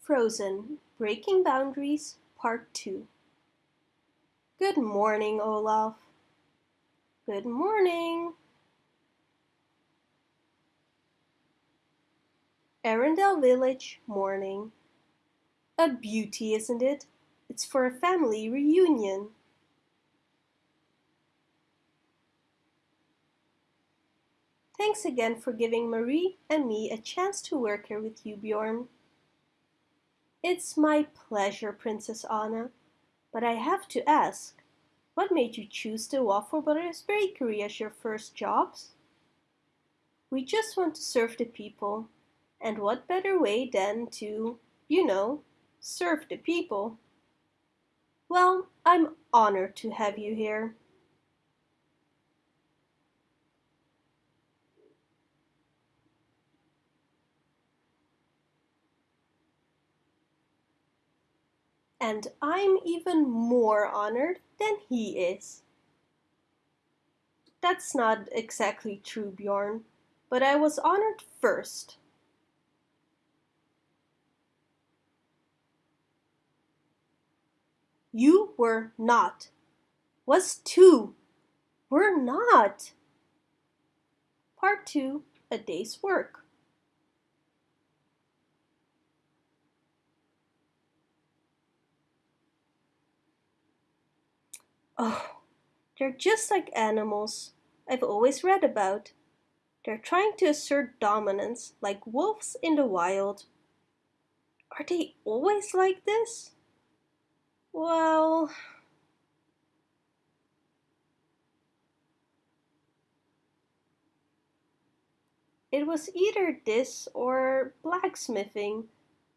Frozen Breaking Boundaries Part 2 Good morning, Olaf. Good morning. Arendelle Village, morning. A beauty, isn't it? It's for a family reunion. Thanks again for giving Marie and me a chance to work here with you, Bjorn. It's my pleasure, Princess Anna. But I have to ask, what made you choose the Waffle Brothers Bakery as your first jobs? We just want to serve the people. And what better way than to, you know, serve the people? Well, I'm honored to have you here. And I'm even more honored than he is. That's not exactly true, Bjorn, but I was honored first. You were not. Was two. Were not. Part 2 A Day's Work. Oh, they're just like animals I've always read about. They're trying to assert dominance like wolves in the wild. Are they always like this? Well... It was either this or blacksmithing,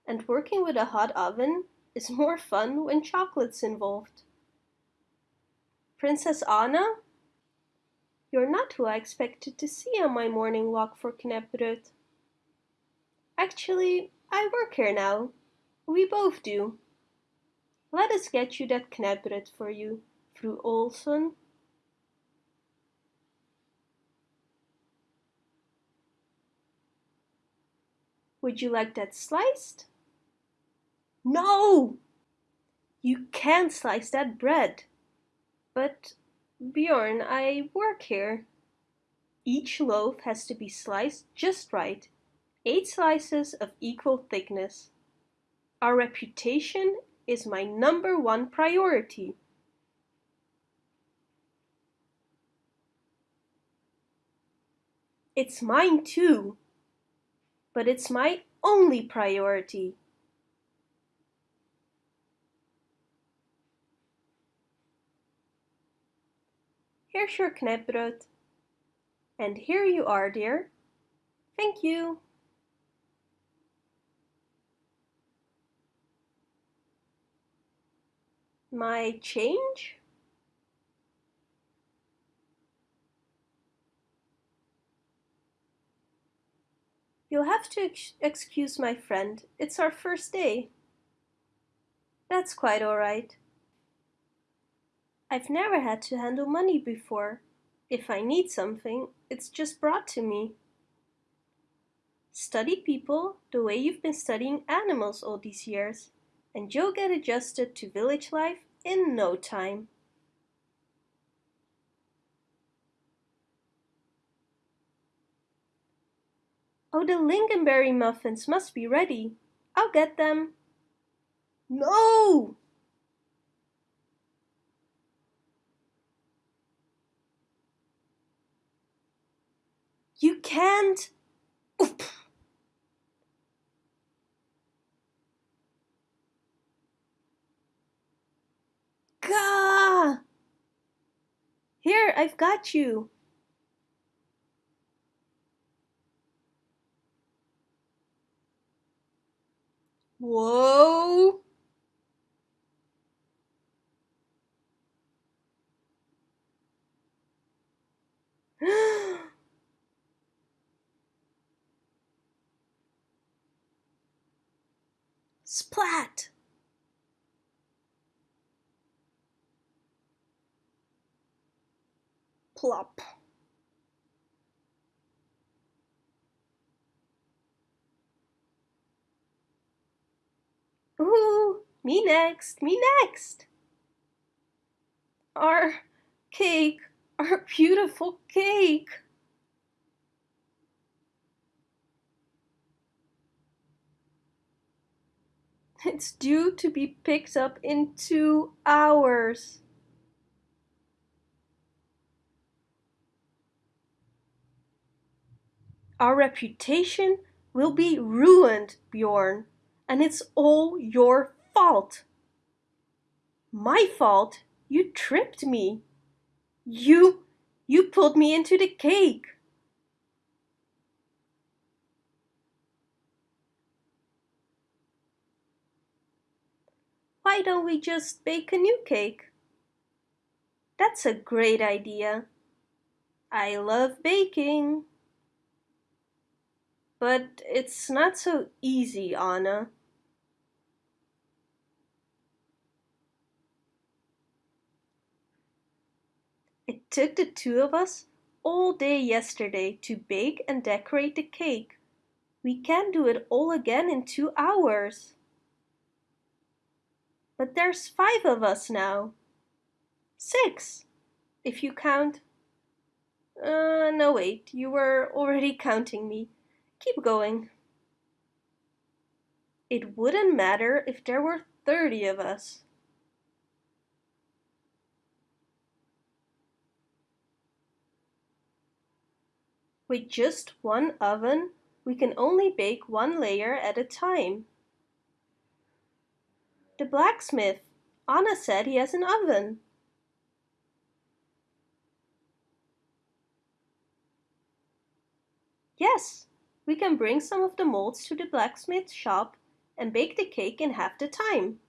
and working with a hot oven is more fun when chocolate's involved. Princess Anna? You're not who I expected to see on my morning walk for Knapperud. Actually, I work here now. We both do. Let us get you that Knapperud for you, Fru Olson. Would you like that sliced? No! You can't slice that bread. But, Bjorn, I work here. Each loaf has to be sliced just right. Eight slices of equal thickness. Our reputation is my number one priority. It's mine too but it's my only priority. Here's your knäckebröd. And here you are, dear. Thank you. My change? You'll have to ex excuse my friend. It's our first day. That's quite all right. I've never had to handle money before. If I need something, it's just brought to me. Study people the way you've been studying animals all these years, and you'll get adjusted to village life in no time. Oh, the lingonberry muffins must be ready. I'll get them. No! You can't. Oop. Gah! Here, I've got you. Whoa! Splat! Plop. Ooh, me next, me next. Our cake, our beautiful cake. It's due to be picked up in two hours. Our reputation will be ruined, Bjorn, and it's all your fault. My fault? You tripped me. You, you pulled me into the cake. Why don't we just bake a new cake? That's a great idea. I love baking. But it's not so easy, Anna. It took the two of us all day yesterday to bake and decorate the cake. We can't do it all again in two hours. But there's five of us now. Six, if you count. Uh, no wait, you were already counting me. Keep going. It wouldn't matter if there were 30 of us. With just one oven, we can only bake one layer at a time. The blacksmith. Anna said he has an oven. Yes, we can bring some of the molds to the blacksmith shop and bake the cake in half the time.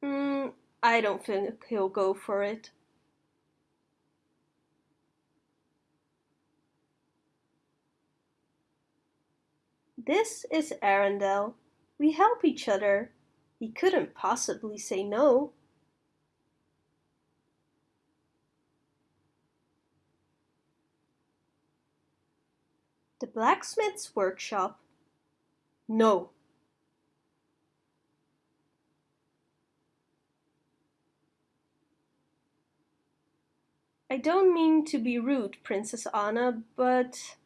Mm, I don't think he'll go for it. This is Arendelle. We help each other. He couldn't possibly say no. The blacksmith's workshop. No. I don't mean to be rude, Princess Anna, but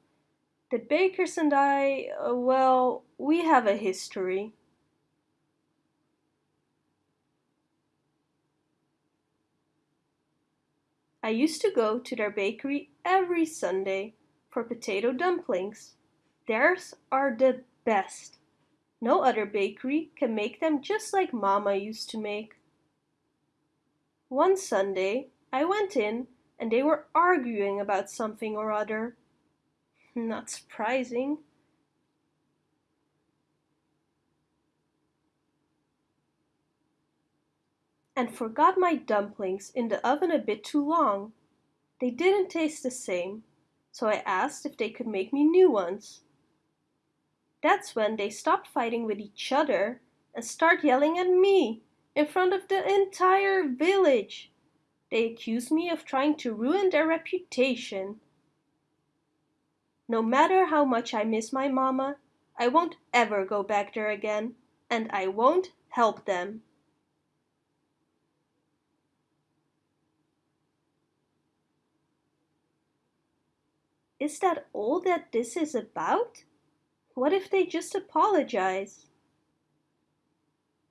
the bakers and I, uh, well, we have a history. I used to go to their bakery every Sunday for potato dumplings. Theirs are the best. No other bakery can make them just like Mama used to make. One Sunday, I went in and they were arguing about something or other. Not surprising. And forgot my dumplings in the oven a bit too long. They didn't taste the same so I asked if they could make me new ones. That's when they stopped fighting with each other and start yelling at me in front of the entire village. They accused me of trying to ruin their reputation. No matter how much I miss my mama, I won't ever go back there again, and I won't help them. Is that all that this is about? What if they just apologize?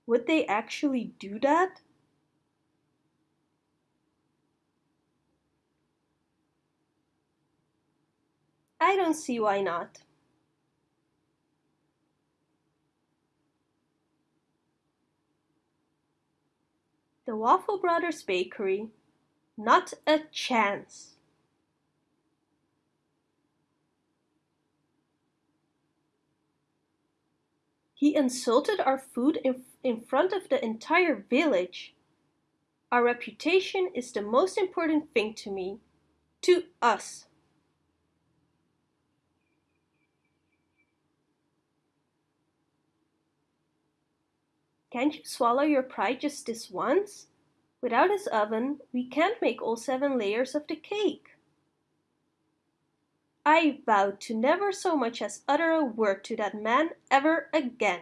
Would they actually do that? I don't see why not. The Waffle Brothers Bakery. Not a chance. He insulted our food in, in front of the entire village. Our reputation is the most important thing to me. To us. Can't you swallow your pride just this once? Without his oven, we can't make all seven layers of the cake. I vowed to never so much as utter a word to that man ever again.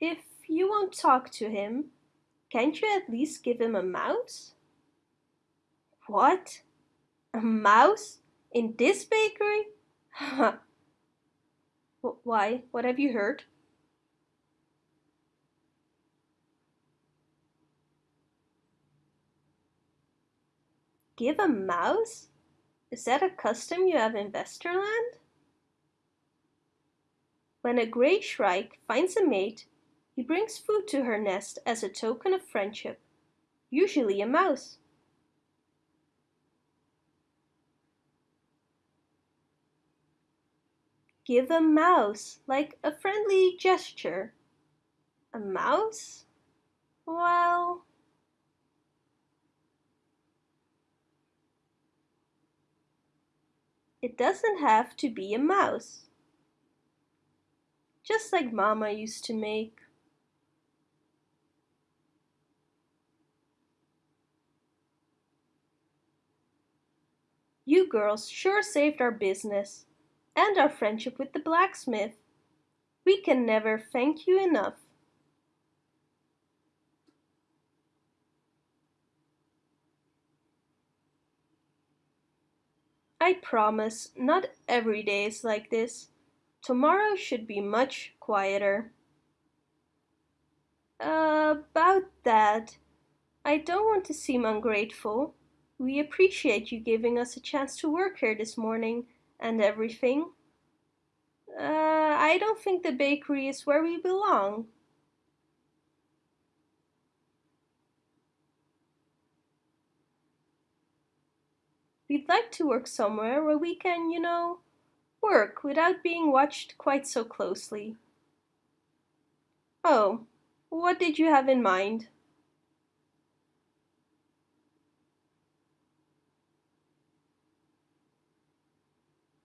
If you won't talk to him, can't you at least give him a mouse? What? A mouse? In this bakery? Why, what have you heard? Give a mouse? Is that a custom you have in Westerland? When a grey shrike finds a mate, he brings food to her nest as a token of friendship, usually a mouse. Give a mouse, like a friendly gesture. A mouse? Well... It doesn't have to be a mouse. Just like Mama used to make. You girls sure saved our business and our friendship with the blacksmith. We can never thank you enough. I promise not every day is like this. Tomorrow should be much quieter. About that, I don't want to seem ungrateful. We appreciate you giving us a chance to work here this morning and everything. Uh, I don't think the bakery is where we belong. We'd like to work somewhere where we can, you know, work without being watched quite so closely. Oh, what did you have in mind?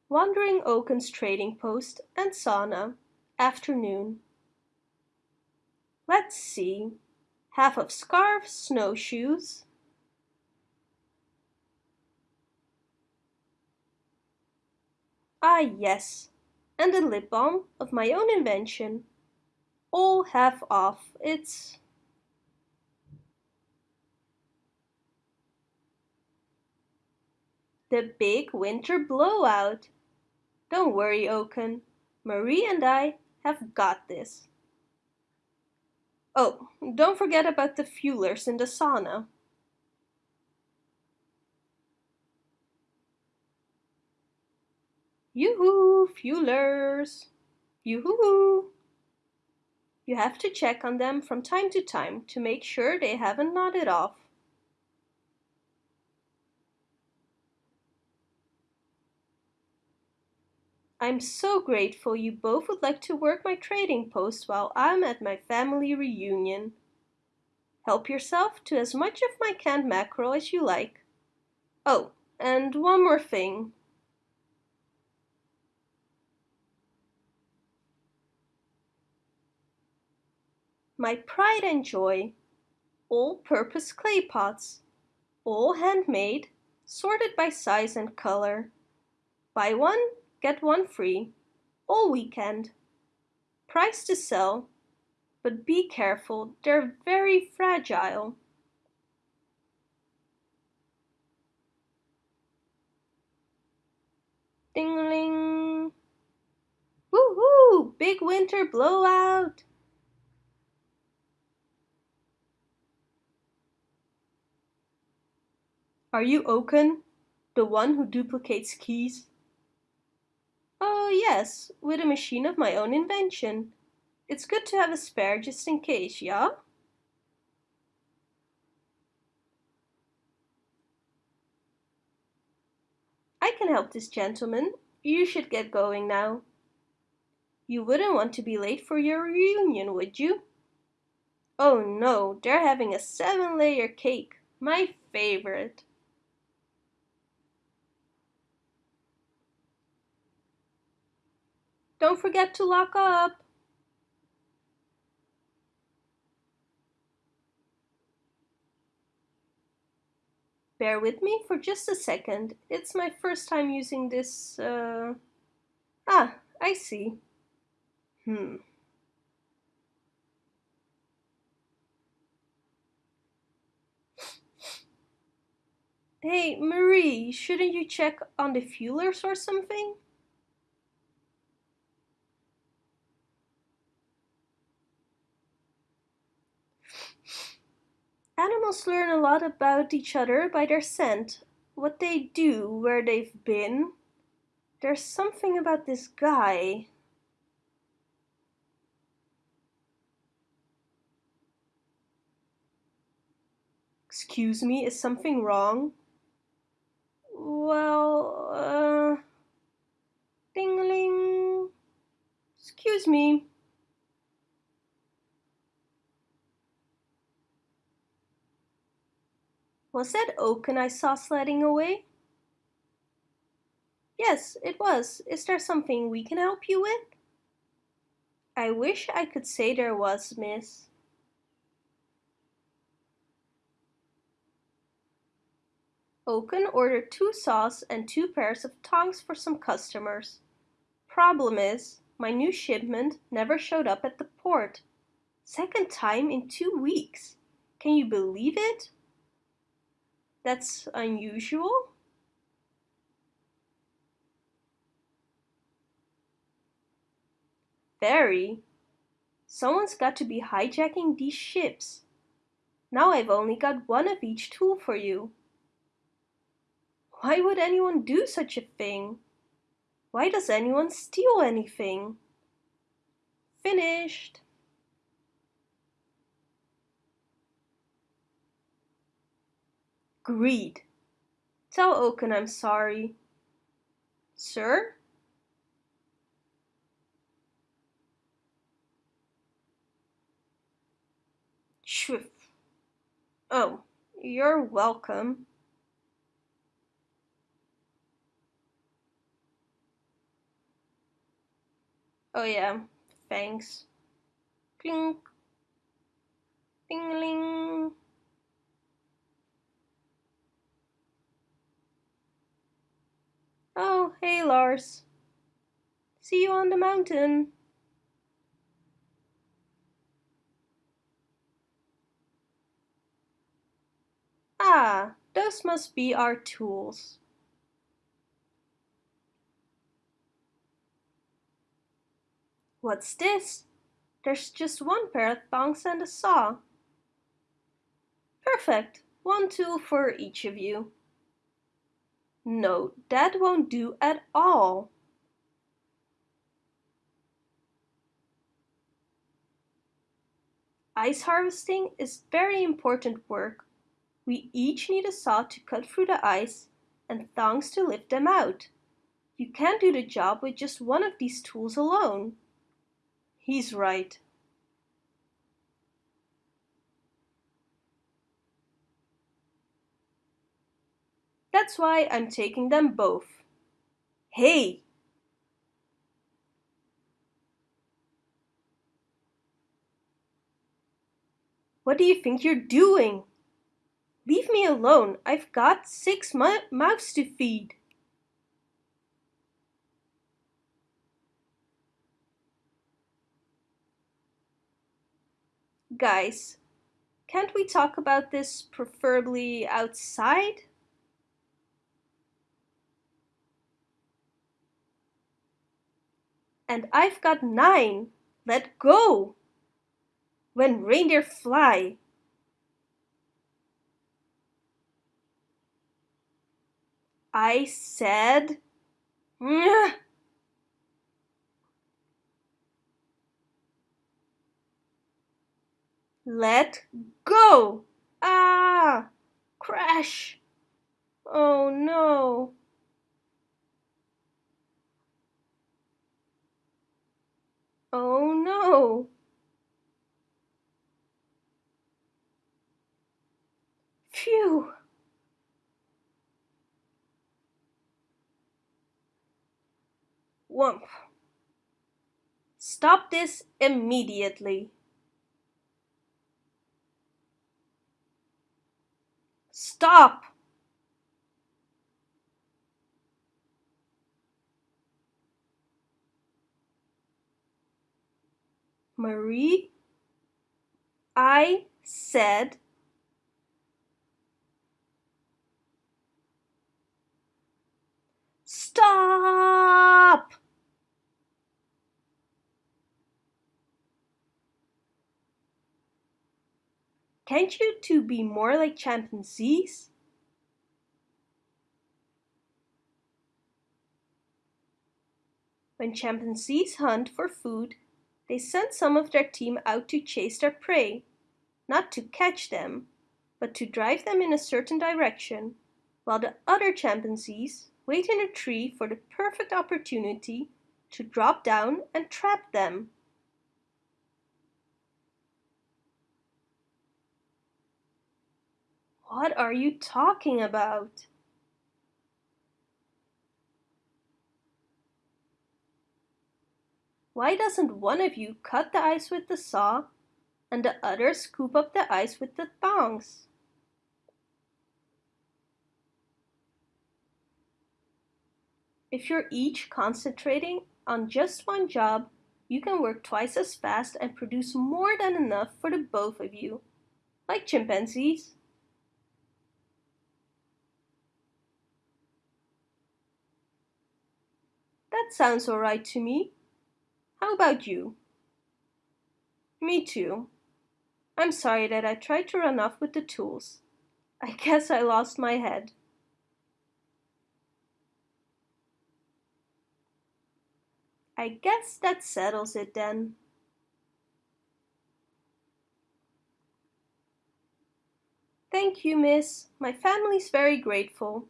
Wandering Oaken's trading post and sauna, afternoon. Let's see, half of scarf, snowshoes. Ah yes, and a lip balm of my own invention. All half off, it's... The big winter blowout. Don't worry, Oaken. Marie and I have got this. Oh, don't forget about the fuelers in the sauna. Yoo-hoo, fuelers! Yoo-hoo! You have to check on them from time to time to make sure they haven't nodded off. I'm so grateful you both would like to work my trading post while I'm at my family reunion. Help yourself to as much of my canned mackerel as you like. Oh, and one more thing. My pride and joy, all-purpose clay pots, all handmade, sorted by size and color. Buy one, get one free, all weekend. Price to sell, but be careful, they're very fragile. Ding-a-ling! Woohoo! Big winter blowout! Are you Oaken, the one who duplicates keys? Oh yes, with a machine of my own invention. It's good to have a spare just in case, yeah? I can help this gentleman. You should get going now. You wouldn't want to be late for your reunion, would you? Oh no, they're having a seven-layer cake, my favorite. Don't forget to lock up. Bear with me for just a second. It's my first time using this. Uh... Ah, I see. Hmm. Hey, Marie, shouldn't you check on the fuelers or something? Animals learn a lot about each other by their scent, what they do, where they've been. There's something about this guy. Excuse me, is something wrong? Well, uh... Dingling. Excuse me. Was that Oaken I saw sledding away? Yes, it was. Is there something we can help you with? I wish I could say there was, miss. Oaken ordered two saws and two pairs of tongs for some customers. Problem is, my new shipment never showed up at the port. Second time in two weeks. Can you believe it? That's unusual. Very. Someone's got to be hijacking these ships. Now I've only got one of each tool for you. Why would anyone do such a thing? Why does anyone steal anything? Finished. Greed. Tell Oaken I'm sorry. Sir? Shwiff. Oh, you're welcome. Oh yeah, thanks. Clink. Dingling. Oh, hey Lars. See you on the mountain. Ah, those must be our tools. What's this? There's just one pair of thongs and a saw. Perfect, one tool for each of you. No, that won't do at all. Ice harvesting is very important work. We each need a saw to cut through the ice and thongs to lift them out. You can't do the job with just one of these tools alone. He's right. That's why I'm taking them both. Hey! What do you think you're doing? Leave me alone. I've got six mouths to feed. Guys, can't we talk about this preferably outside? And I've got nine. Let go! When reindeer fly. I said... Let go! Ah! Crash! Oh no! Oh no! Phew! Wump! Stop this immediately! Stop! Marie, I said Stop! Can't you two be more like chimpanzees? When chimpanzees hunt for food, they send some of their team out to chase their prey, not to catch them, but to drive them in a certain direction, while the other chimpanzees wait in a tree for the perfect opportunity to drop down and trap them. What are you talking about? Why doesn't one of you cut the ice with the saw and the other scoop up the ice with the thongs? If you're each concentrating on just one job, you can work twice as fast and produce more than enough for the both of you, like chimpanzees. That sounds alright to me. How about you? Me too. I'm sorry that I tried to run off with the tools. I guess I lost my head. I guess that settles it then. Thank you, miss. My family's very grateful.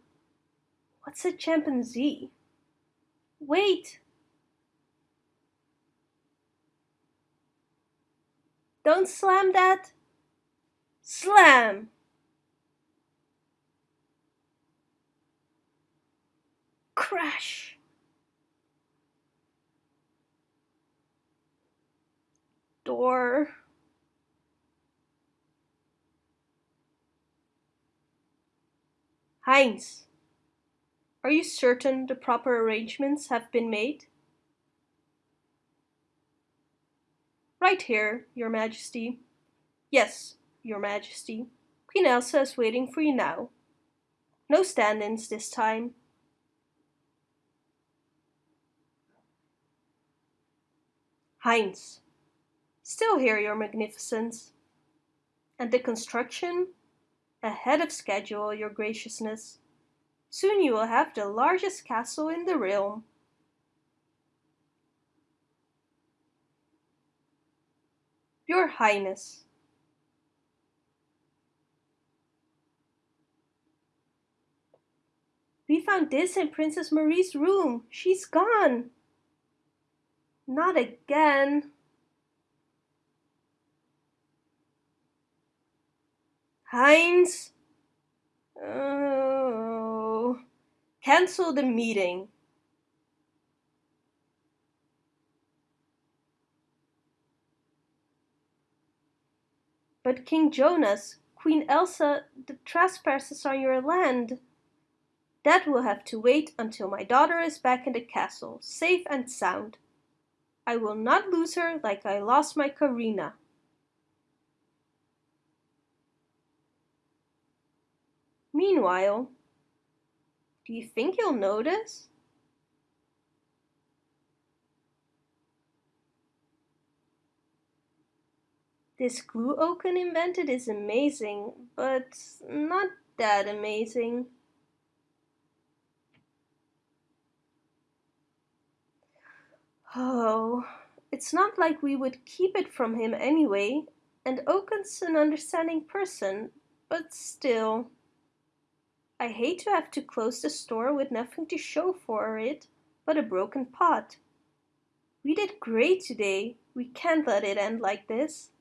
What's a chimpanzee? Wait! Don't slam that! Slam! Crash! Door. Heinz, are you certain the proper arrangements have been made? Right here, your majesty. Yes, your majesty. Queen Elsa is waiting for you now. No stand-ins this time. Heinz. Still here, your magnificence. And the construction? Ahead of schedule, your graciousness. Soon you will have the largest castle in the realm. Your Highness. We found this in Princess Marie's room. She's gone. Not again. Heinz. Oh. Cancel the meeting. But King Jonas, Queen Elsa, the trespassers on your land. That will have to wait until my daughter is back in the castle, safe and sound. I will not lose her like I lost my Karina. Meanwhile, do you think you'll notice? This glue Oaken invented is amazing, but not that amazing. Oh, it's not like we would keep it from him anyway, and Oaken's an understanding person, but still. I hate to have to close the store with nothing to show for it but a broken pot. We did great today. We can't let it end like this.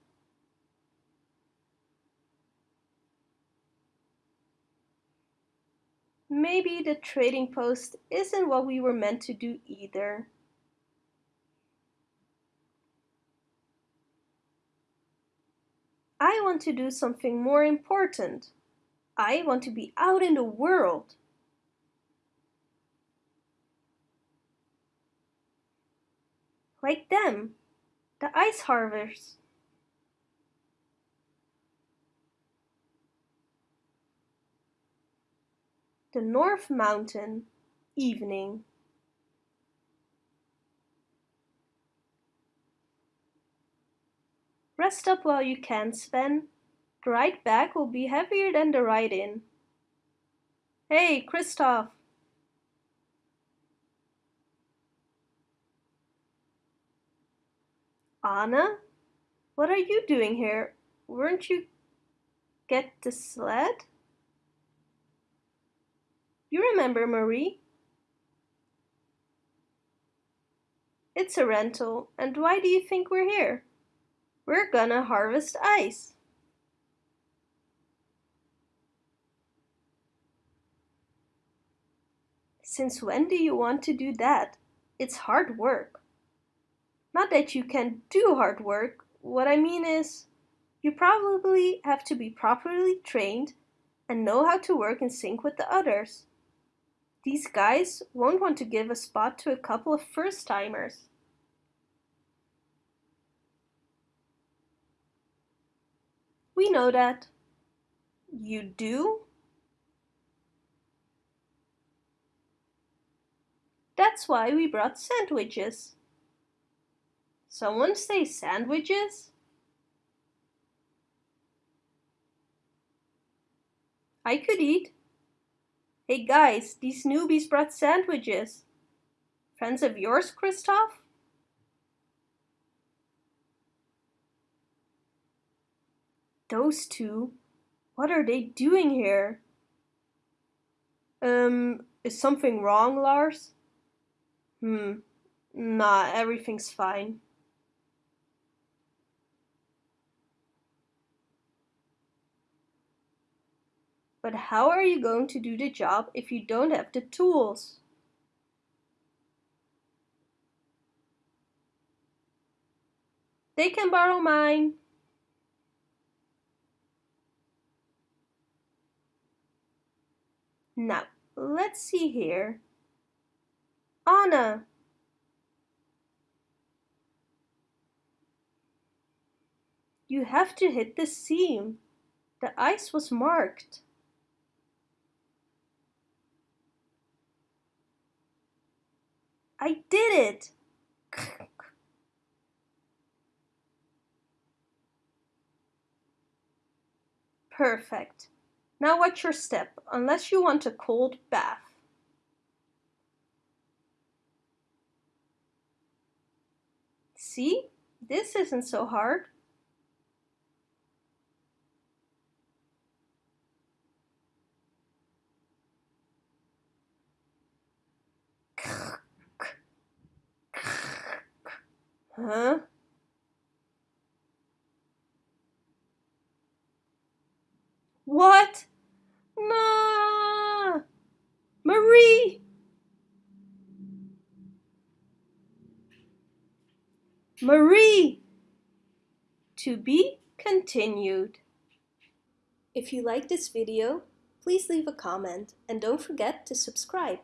Maybe the trading post isn't what we were meant to do either. I want to do something more important. I want to be out in the world. Like them, the ice harvesters. The North Mountain, evening. Rest up while you can, Sven. The ride back will be heavier than the ride in. Hey, Kristoff! Anna? What are you doing here? Weren't you get the sled? You remember Marie? It's a rental, and why do you think we're here? We're gonna harvest ice. Since when do you want to do that? It's hard work. Not that you can do hard work. What I mean is, you probably have to be properly trained and know how to work in sync with the others. These guys won't want to give a spot to a couple of first-timers. We know that. You do? That's why we brought sandwiches. Someone say sandwiches? I could eat. Hey guys, these newbies brought sandwiches. Friends of yours, Kristoff? Those two? What are they doing here? Um, is something wrong, Lars? Hmm, nah, everything's fine. But how are you going to do the job if you don't have the tools? They can borrow mine. Now, let's see here. Anna! You have to hit the seam. The ice was marked. I did it! Perfect. Now watch your step, unless you want a cold bath. See? This isn't so hard. Huh? What? No! Marie! Marie! To be continued. If you like this video, please leave a comment and don't forget to subscribe.